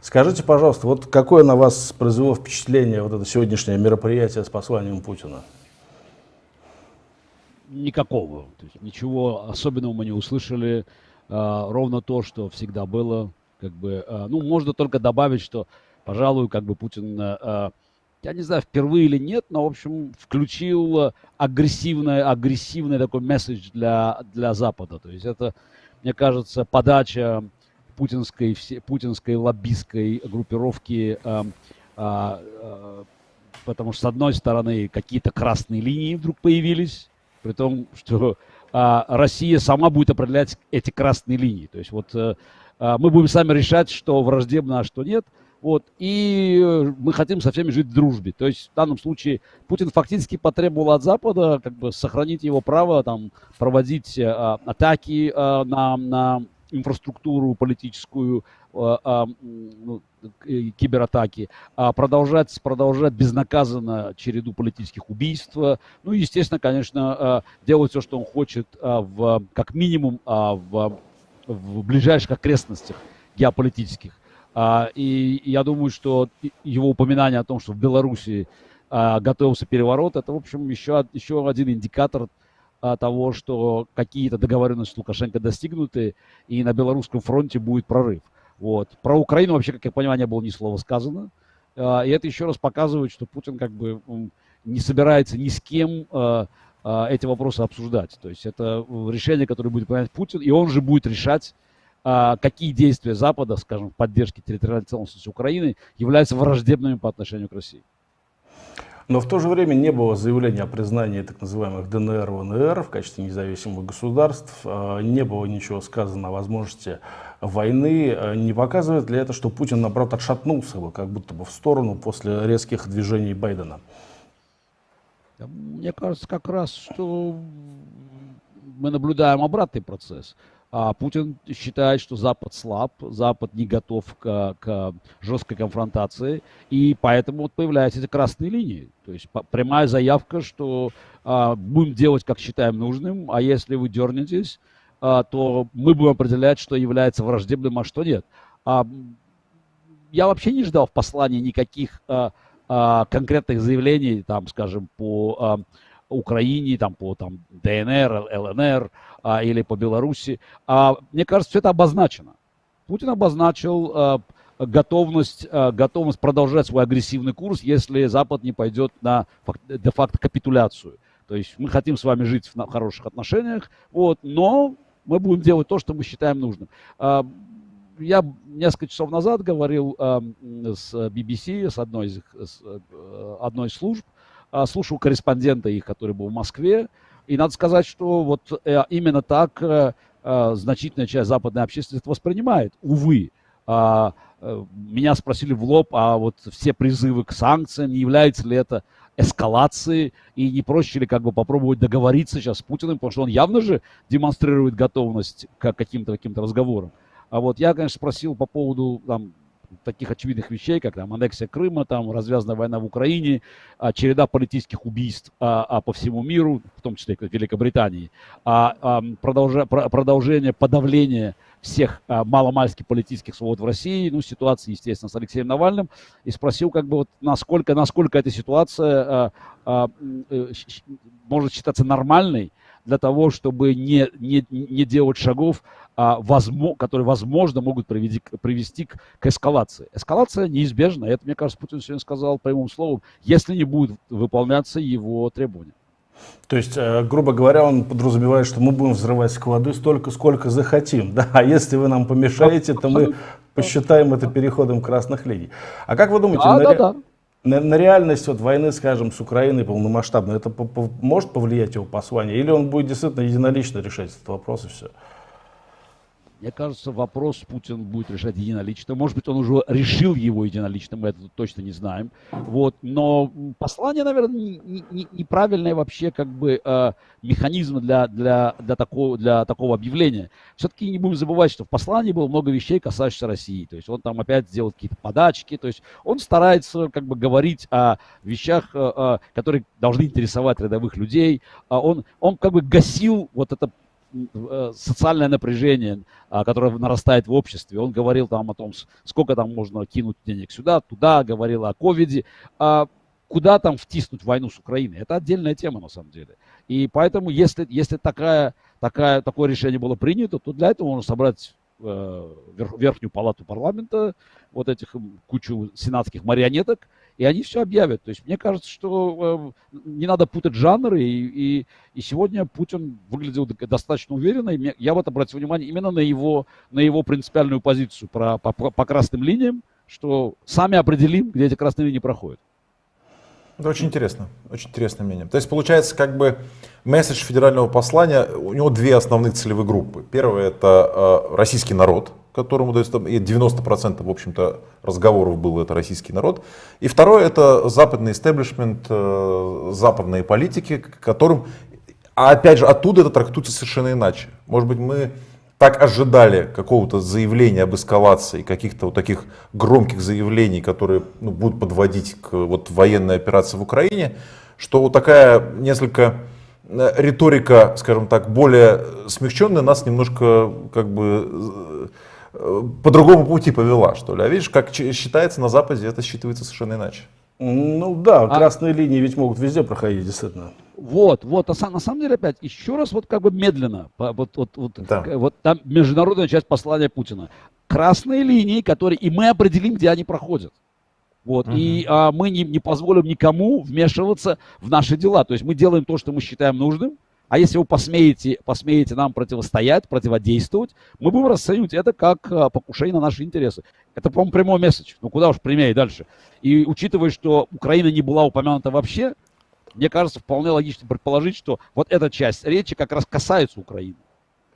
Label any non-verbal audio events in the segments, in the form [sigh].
Скажите, пожалуйста, вот какое на вас произвело впечатление вот это сегодняшнее мероприятие с посланием Путина? Никакого. То есть ничего особенного мы не услышали. А, ровно то, что всегда было. Как бы, а, ну, можно только добавить, что, пожалуй, как бы Путин, а, я не знаю, впервые или нет, но, в общем, включил агрессивный, агрессивный такой месседж для, для Запада. То есть это, мне кажется, подача путинской, все, путинской лоббистской группировки, э, э, потому что, с одной стороны, какие-то красные линии вдруг появились, при том, что э, Россия сама будет определять эти красные линии. То есть вот э, мы будем сами решать, что враждебно, а что нет. Вот, и мы хотим со всеми жить в дружбе. То есть в данном случае Путин фактически потребовал от Запада как бы сохранить его право там, проводить э, атаки э, на, на инфраструктуру политическую, э, а, ну, кибератаки, а продолжать, продолжать безнаказанно череду политических убийств. Ну и, естественно, конечно, э, делать все, что он хочет, э, в, как минимум в, в ближайших окрестностях геополитических. И я думаю, что его упоминание о том, что в Беларуси готовился переворот, это, в общем, еще, еще один индикатор а, того, что какие-то договоренности с Лукашенко достигнуты, и на белорусском фронте будет прорыв. Вот. Про Украину вообще, как я понимаю, не было ни слова сказано. А, и это еще раз показывает, что Путин как бы не собирается ни с кем а, эти вопросы обсуждать. То есть это решение, которое будет принимать Путин, и он же будет решать, какие действия Запада, скажем, в поддержке территориальной целостности Украины являются враждебными по отношению к России. Но в то же время не было заявления о признании так называемых ДНР, ВНР в качестве независимых государств, а, не было ничего сказано о возможности войны. А, не показывает ли это, что Путин, наоборот, отшатнулся бы, как будто бы в сторону после резких движений Байдена? Мне кажется, как раз, что мы наблюдаем обратный процесс. А Путин считает, что Запад слаб, Запад не готов к, к жесткой конфронтации, и поэтому вот появляются эти красные линии. То есть прямая заявка, что а, будем делать, как считаем нужным, а если вы дернетесь, а, то мы будем определять, что является враждебным, а что нет. А, я вообще не ждал в послании никаких а, а, конкретных заявлений, там, скажем, по а, Украине, там, по там, ДНР, ЛНР а, или по Беларуси. А, мне кажется, все это обозначено. Путин обозначил а, готовность, а, готовность продолжать свой агрессивный курс, если Запад не пойдет на де-факто капитуляцию. То есть мы хотим с вами жить в хороших отношениях, вот, но мы будем делать то, что мы считаем нужным. А, я несколько часов назад говорил э, с BBC, с одной из, с, одной из служб, а, слушал корреспондента их, который был в Москве, и надо сказать, что вот э, именно так э, э, значительная часть западной общественности воспринимает, увы. А, меня спросили в лоб, а вот все призывы к санкциям, не является ли это эскалацией, и не проще ли как бы попробовать договориться сейчас с Путиным, потому что он явно же демонстрирует готовность к каким-то каким разговорам. А вот я, конечно, спросил по поводу там, таких очевидных вещей, как там аннексия Крыма, там развязанная война в Украине, а, череда политических убийств а, а, по всему миру, в том числе и в Великобритании, а, а, продолжа, про, продолжение подавления всех а, маломальски политических свобод в России, ну, ситуации, естественно, с Алексеем Навальным, и спросил, как бы, вот, насколько, насколько эта ситуация а, а, э, может считаться нормальной, для того, чтобы не, не, не делать шагов, которые, возможно, могут привести, привести к, к эскалации. Эскалация неизбежна. Это, мне кажется, Путин сегодня сказал прямым словом, если не будут выполняться его требования. То есть, э, грубо говоря, он подразумевает, что мы будем взрывать склады столько, сколько захотим. Да? А если вы нам помешаете, то мы посчитаем это переходом красных линий. А как вы думаете, да, на, да, да на, на реальность вот войны, скажем, с Украиной полномасштабной, это по, по, может повлиять его послание? Или он будет действительно единолично решать этот вопрос и все? Мне кажется, вопрос Путин будет решать единолично. Может быть, он уже решил его единолично, мы это точно не знаем. Вот. Но послание, наверное, не, не, неправильный вообще как бы э, механизм для, для, для, такого, для такого объявления. Все-таки не будем забывать, что в послании было много вещей, касающихся России. То есть он там опять сделал какие-то подачки. То есть он старается как бы говорить о вещах, э, э которые должны интересовать рядовых людей. А он, он как бы гасил вот это социальное напряжение, а, которое нарастает в обществе. Он говорил там о том, сколько там можно кинуть денег сюда, туда, говорил о ковиде. А куда там втиснуть войну с Украиной? Это отдельная тема на самом деле. И поэтому, если, если такая, такая, такое решение было принято, то для этого можно собрать э, верхнюю палату парламента, вот этих кучу сенатских марионеток, и они все объявят. То есть мне кажется, что э, не надо путать жанры, и, и, и сегодня Путин выглядел достаточно уверенно, и я вот обратил внимание именно на его, на его принципиальную позицию про, по, по красным линиям, что сами определим, где эти красные линии проходят. Это очень интересно, очень интересное мнение. То есть получается, как бы месседж федерального послания, у него две основных целевые группы. Первое это э, российский народ, которому, то есть, там, 90% в общем-то разговоров было это российский народ. И второе это западный истеблишмент, э, западные политики, которым, а опять же, оттуда это трактуется совершенно иначе. Может быть, мы так ожидали какого-то заявления об эскалации, каких-то вот таких громких заявлений, которые ну, будут подводить к вот, военной операции в Украине, что вот такая несколько э, риторика, скажем так, более смягченная нас немножко как бы э, по другому пути повела, что ли. А видишь, как считается на Западе, это считывается совершенно иначе. Ну да, а... красные линии ведь могут везде проходить, действительно. Вот, вот, а на самом деле опять, еще раз вот как бы медленно, вот, вот, вот, да. вот там международная часть послания Путина. Красные линии, которые, и мы определим, где они проходят. Вот, угу. и а, мы не, не позволим никому вмешиваться в наши дела. То есть мы делаем то, что мы считаем нужным, а если вы посмеете, посмеете нам противостоять, противодействовать, мы будем расценивать это как а, покушение на наши интересы. Это, по-моему, прямой месседж. Ну куда уж прямее дальше. И учитывая, что Украина не была упомянута вообще, мне кажется, вполне логично предположить, что вот эта часть речи как раз касается Украины.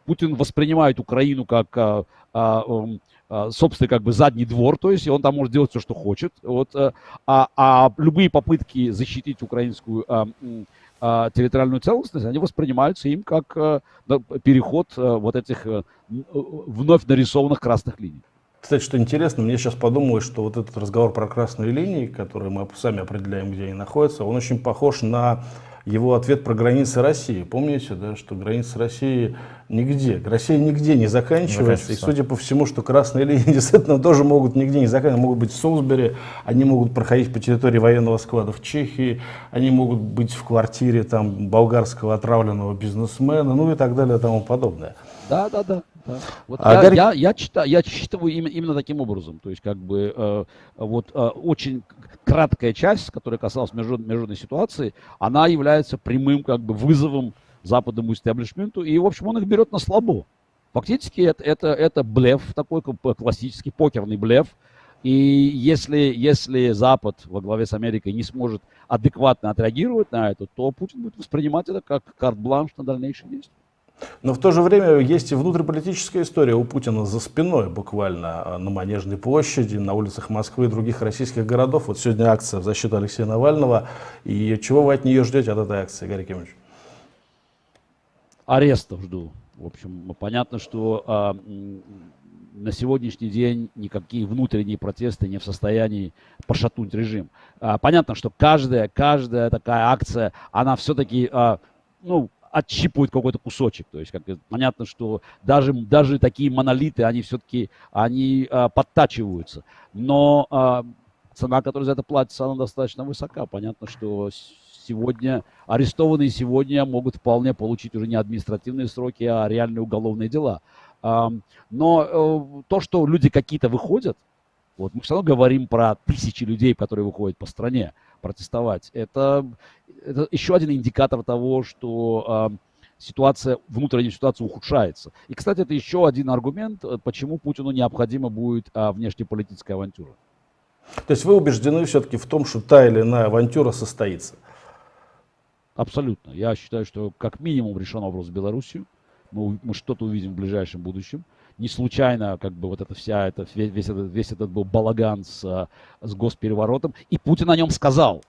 Путин воспринимает Украину как а, а, а, собственный как бы задний двор, то есть он там может делать все, что хочет. Вот, а, а, а любые попытки защитить украинскую а, территориальную целостность, они воспринимаются им как а, переход а, вот этих а, вновь нарисованных красных линий. Кстати, что интересно, мне сейчас подумалось, что вот этот разговор про красные линии, которые мы сами определяем, где они находятся, он очень похож на его ответ про границы России. Помните, да, что границы России нигде, Россия нигде не заканчивается. И судя по всему, что красные [laughs] линии действительно тоже могут нигде не заканчиваться. Могут быть в Сумсбери, они могут проходить по территории военного склада в Чехии, они могут быть в квартире там болгарского отравленного бизнесмена, ну и так далее и тому подобное. Да, да, да. Да. Вот а я, Гарри... я, я, читаю, я читаю именно, именно таким образом. То есть, как бы, э, вот э, очень краткая часть, которая касалась международной, международной ситуации, она является прямым как бы вызовом западному истеблишменту, и, в общем, он их берет на слабо. Фактически это, это, это блеф, такой классический покерный блеф. И если, если Запад во главе с Америкой не сможет адекватно отреагировать на это, то Путин будет воспринимать это как карт-бланш на дальнейшие действия. Но в то же время есть и внутриполитическая история у Путина за спиной, буквально а, на Манежной площади, на улицах Москвы и других российских городов. Вот сегодня акция в защиту Алексея Навального. И чего вы от нее ждете, от этой акции, Гарри Кимович? Арестов жду. В общем, понятно, что а, на сегодняшний день никакие внутренние протесты не в состоянии пошатнуть режим. А, понятно, что каждая, каждая такая акция, она все-таки, а, ну, отщипывают какой-то кусочек. То есть как, понятно, что даже, даже такие монолиты, они все-таки они, а, подтачиваются. Но а, цена, которая за это платится, она достаточно высока. Понятно, что сегодня арестованные сегодня могут вполне получить уже не административные сроки, а реальные уголовные дела. Но э, то, что люди какие-то выходят, вот мы все равно говорим про тысячи людей, которые выходят по стране протестовать. Это, это еще один индикатор того, что э, ситуация, внутренняя ситуация ухудшается. И, кстати, это еще один аргумент, э, почему Путину необходима будет э, внешнеполитическая авантюра. То есть вы убеждены все-таки в том, что та или иная авантюра состоится? Абсолютно. Я считаю, что как минимум решен вопрос с Белоруссией. Мы, мы что-то увидим в ближайшем будущем не случайно как бы вот эта вся, это, весь, этот, весь этот был балаган с, э, с госпереворотом. И Путин о нем сказал.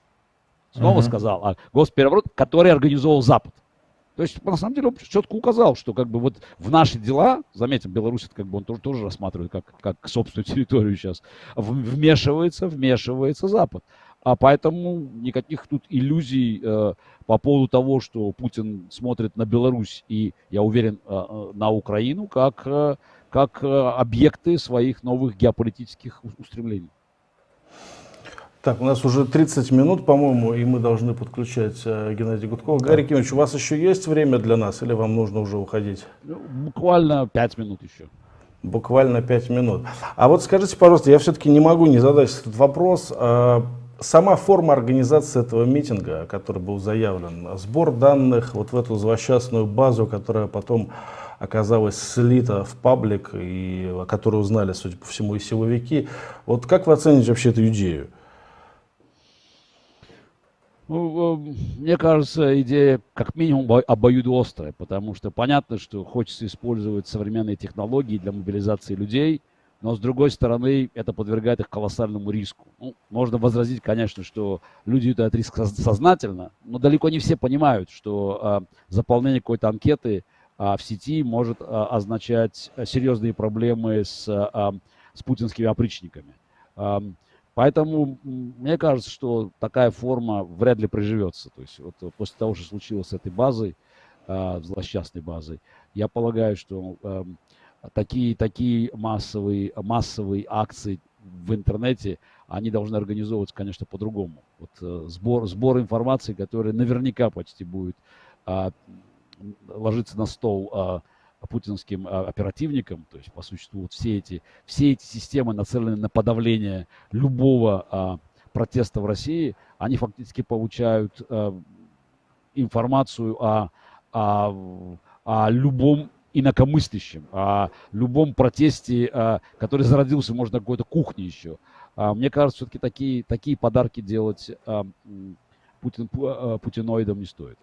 Снова uh-huh. сказал. А госпереворот, который организовал Запад. То есть, на самом деле, он четко указал, что как бы вот в наши дела, заметим, Беларусь это как бы он тоже, тоже рассматривает как, как собственную территорию сейчас, вмешивается, вмешивается Запад. А поэтому никаких тут иллюзий э, по поводу того, что Путин смотрит на Беларусь и, я уверен, э, э на Украину как, э, как э, объекты своих новых геополитических устремлений. Так, у нас уже 30 минут, по-моему, и мы должны подключать э, Геннадия Гудкова. Да. Гарри Кимович, у вас еще есть время для нас или вам нужно уже уходить? Ну, буквально 5 минут еще. Буквально 5 минут. А вот скажите, пожалуйста, я все-таки не могу не задать этот вопрос. Сама форма организации этого митинга, который был заявлен, сбор данных вот в эту злосчастную базу, которая потом оказалась слита в паблик, и о которой узнали, судя по всему, и силовики. Вот как вы оцените вообще эту идею? Ну, э, мне кажется, идея как минимум обоюдоострая, потому что понятно, что хочется использовать современные технологии для мобилизации людей, но с другой стороны, это подвергает их колоссальному риску. Ну, можно возразить, конечно, что люди этот риск сознательно, но далеко не все понимают, что а, заполнение какой-то анкеты а, в сети может а, означать серьезные проблемы с, а, с путинскими опричниками. Поэтому мне кажется, что такая форма вряд ли приживется. То есть вот после того, что случилось с этой базой, э, злосчастной базой, я полагаю, что э, такие, такие массовые, массовые акции в интернете, они должны организовываться, конечно, по-другому. Вот, э, сбор, сбор информации, который наверняка почти будет э, ложиться на стол э, путинским а, оперативникам, то есть по существу вот все эти, все эти системы нацелены на подавление любого а, протеста в России, они фактически получают а, информацию о, о, о любом инакомыслящем, о любом протесте, а, который зародился, может, на какой-то кухне еще. А, мне кажется, все-таки такие, такие подарки делать а, Путин, а, путиноидам не стоит.